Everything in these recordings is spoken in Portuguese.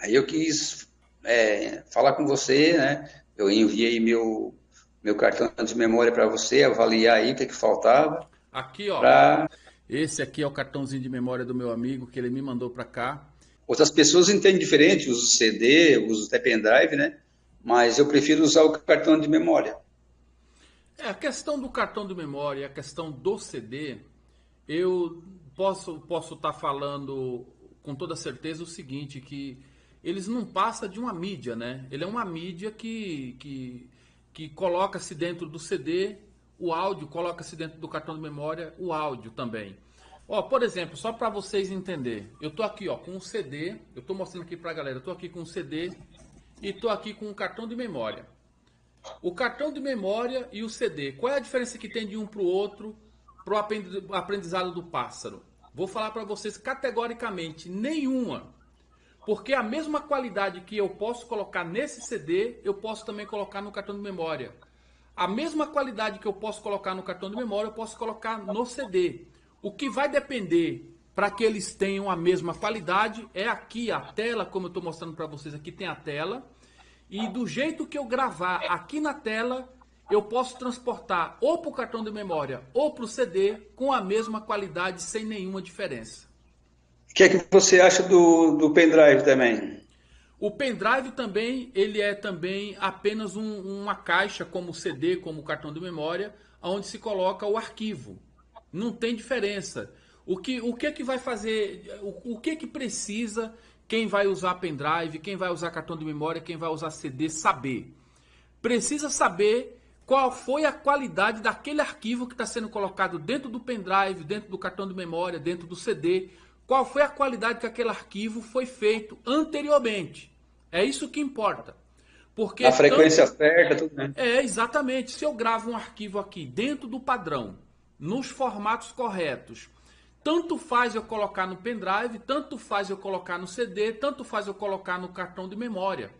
Aí eu quis é, falar com você, né? Eu enviei meu, meu cartão de memória para você, avaliar aí o que, que faltava. Aqui, ó. Pra... Esse aqui é o cartãozinho de memória do meu amigo que ele me mandou para cá. Outras pessoas entendem diferente, uso CD, uso até pendrive, né? Mas eu prefiro usar o cartão de memória. É, a questão do cartão de memória, a questão do CD, eu posso posso estar tá falando com toda certeza o seguinte, que eles não passam de uma mídia, né? Ele é uma mídia que, que, que coloca-se dentro do CD o áudio, coloca-se dentro do cartão de memória o áudio também. Ó, por exemplo, só para vocês entenderem, eu tô aqui ó, com um CD, eu tô mostrando aqui para a galera, eu tô aqui com um CD e tô aqui com um cartão de memória. O cartão de memória e o CD, qual é a diferença que tem de um para o outro para o aprendizado do pássaro? Vou falar para vocês categoricamente, nenhuma. Porque a mesma qualidade que eu posso colocar nesse CD, eu posso também colocar no cartão de memória. A mesma qualidade que eu posso colocar no cartão de memória, eu posso colocar no CD. O que vai depender para que eles tenham a mesma qualidade é aqui a tela, como eu estou mostrando para vocês aqui, tem a tela. E do jeito que eu gravar aqui na tela, eu posso transportar ou para o cartão de memória ou para o CD com a mesma qualidade, sem nenhuma diferença. Que é que você acha do, do pendrive também? O pendrive também, ele é também apenas um, uma caixa como CD, como cartão de memória, onde se coloca o arquivo. Não tem diferença. O que, o que é que vai fazer, o, o que é que precisa quem vai usar pendrive, quem vai usar cartão de memória, quem vai usar CD saber? Precisa saber qual foi a qualidade daquele arquivo que está sendo colocado dentro do pendrive, dentro do cartão de memória, dentro do CD, qual foi a qualidade que aquele arquivo foi feito anteriormente. É isso que importa. Porque a frequência tanto... certa, tudo, né? É, exatamente. Se eu gravo um arquivo aqui dentro do padrão, nos formatos corretos, tanto faz eu colocar no pendrive, tanto faz eu colocar no CD, tanto faz eu colocar no cartão de memória.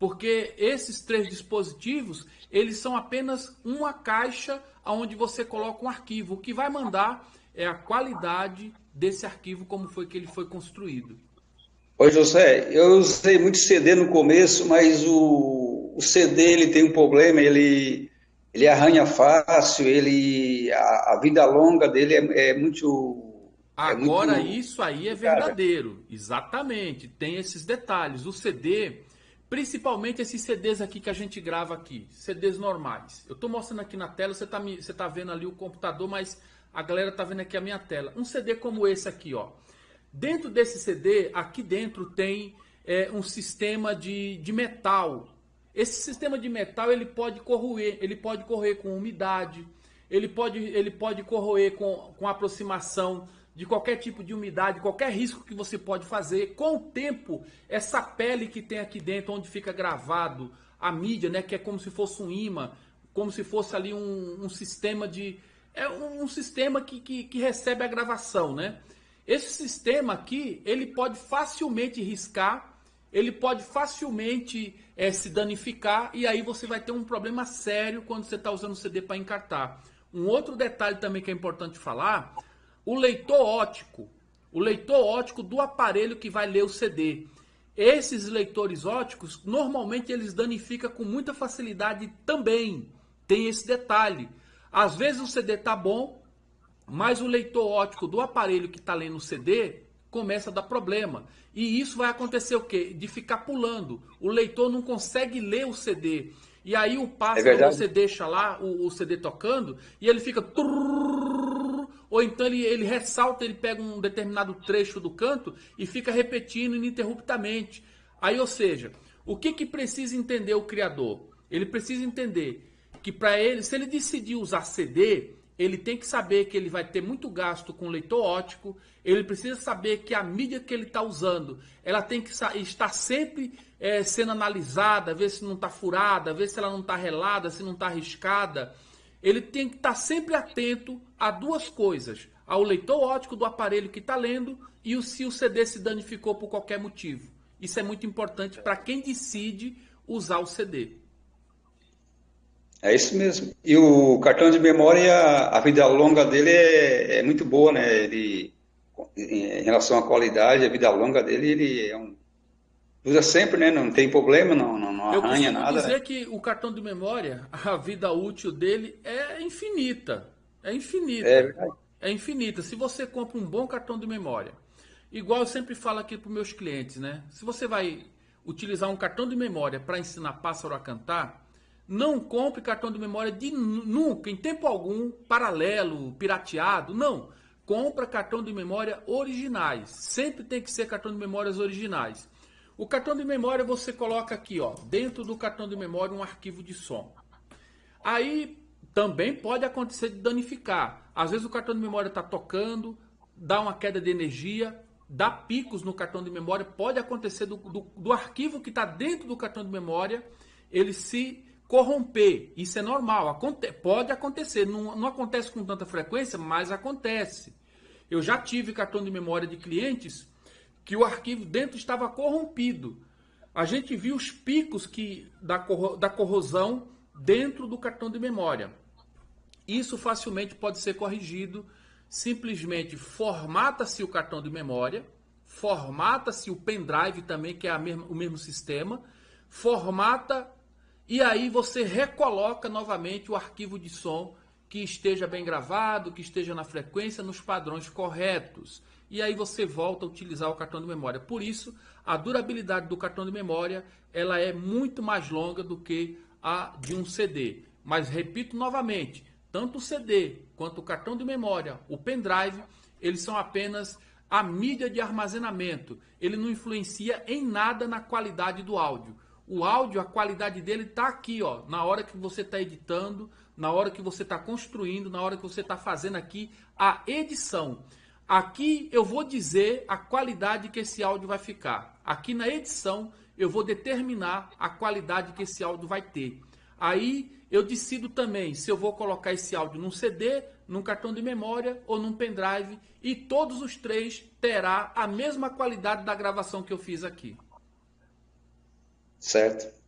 Porque esses três dispositivos, eles são apenas uma caixa onde você coloca um arquivo. O que vai mandar é a qualidade desse arquivo, como foi que ele foi construído. Oi, José, eu usei muito CD no começo, mas o, o CD ele tem um problema, ele, ele arranha fácil, ele, a, a vida longa dele é, é muito... É Agora, é muito... isso aí é verdadeiro, exatamente, tem esses detalhes. O CD, principalmente esses CDs aqui que a gente grava aqui, CDs normais. Eu estou mostrando aqui na tela, você está você tá vendo ali o computador, mas a galera tá vendo aqui a minha tela. Um CD como esse aqui, ó. Dentro desse CD, aqui dentro tem é, um sistema de, de metal. Esse sistema de metal ele pode corroer, ele pode corroer com umidade, ele pode, ele pode corroer com, com aproximação de qualquer tipo de umidade, qualquer risco que você pode fazer. Com o tempo, essa pele que tem aqui dentro, onde fica gravado a mídia, né, que é como se fosse um imã, como se fosse ali um, um sistema de, é um, sistema que, que, que, recebe a gravação, né? Esse sistema aqui, ele pode facilmente riscar, ele pode facilmente é, se danificar e aí você vai ter um problema sério quando você está usando o CD para encartar. Um outro detalhe também que é importante falar, o leitor ótico, o leitor ótico do aparelho que vai ler o CD. Esses leitores óticos, normalmente eles danificam com muita facilidade também. Tem esse detalhe. Às vezes o CD tá bom, mas o leitor óptico do aparelho que está lendo o CD começa a dar problema. E isso vai acontecer o quê? De ficar pulando. O leitor não consegue ler o CD. E aí o passo é você deixa lá o, o, CD tocando e ele fica... Ou então ele, ele ressalta, ele pega um determinado trecho do canto e fica repetindo ininterruptamente. Aí, ou seja, o que, que precisa entender o criador? Ele precisa entender que para ele, se ele decidir usar CD, ele tem que saber que ele vai ter muito gasto com leitor óptico, ele precisa saber que a mídia que ele está usando, ela tem que estar sempre é, sendo analisada, ver se não está furada, ver se ela não está relada, se não está arriscada. Ele tem que estar sempre atento a duas coisas, ao leitor óptico do aparelho que está lendo e se o CD se danificou por qualquer motivo. Isso é muito importante para quem decide usar o CD. É isso mesmo. E o cartão de memória, a vida longa dele é, é muito boa, né? Ele, em relação à qualidade, a vida longa dele, ele é um, Usa sempre, né? Não tem problema, não, não, não arranha nada. Eu dizer né? que o cartão de memória, a vida útil dele é infinita. É infinita. É verdade. É infinita. Se você compra um bom cartão de memória, igual eu sempre falo aqui para os meus clientes, né? Se você vai utilizar um cartão de memória para ensinar pássaro a cantar, não compre cartão de memória de nunca, em tempo algum, paralelo, pirateado. Não. Compra cartão de memória originais. Sempre tem que ser cartão de memórias originais. O cartão de memória você coloca aqui, ó, dentro do cartão de memória um arquivo de som. Aí também pode acontecer de danificar. Às vezes o cartão de memória está tocando, dá uma queda de energia, dá picos no cartão de memória. Pode acontecer do, do, do arquivo que está dentro do cartão de memória, ele se corromper. Isso é normal, aconte pode acontecer. Não, não acontece com tanta frequência, mas acontece. Eu já tive cartão de memória de clientes que o arquivo dentro estava corrompido. A gente viu os picos que da, corro da corrosão dentro do cartão de memória. Isso facilmente pode ser corrigido. Simplesmente formata-se o cartão de memória, formata-se o pendrive também, que é mesma, o mesmo sistema, formata e aí você recoloca novamente o arquivo de som que esteja bem gravado, que esteja na frequência, nos padrões corretos e aí você volta a utilizar o cartão de memória. Por isso, a durabilidade do cartão de memória ela é muito mais longa do que a de um CD. Mas repito novamente, tanto o CD quanto o cartão de memória, o pendrive, eles são apenas a mídia de armazenamento. Ele não influencia em nada na qualidade do áudio. O áudio, a qualidade dele está aqui, ó, na hora que você está editando, na hora que você está construindo, na hora que você está fazendo aqui a edição. Aqui eu vou dizer a qualidade que esse áudio vai ficar. Aqui na edição eu vou determinar a qualidade que esse áudio vai ter. Aí eu decido também se eu vou colocar esse áudio num CD, num cartão de memória ou num pendrive e todos os três terá a mesma qualidade da gravação que eu fiz aqui. Certo.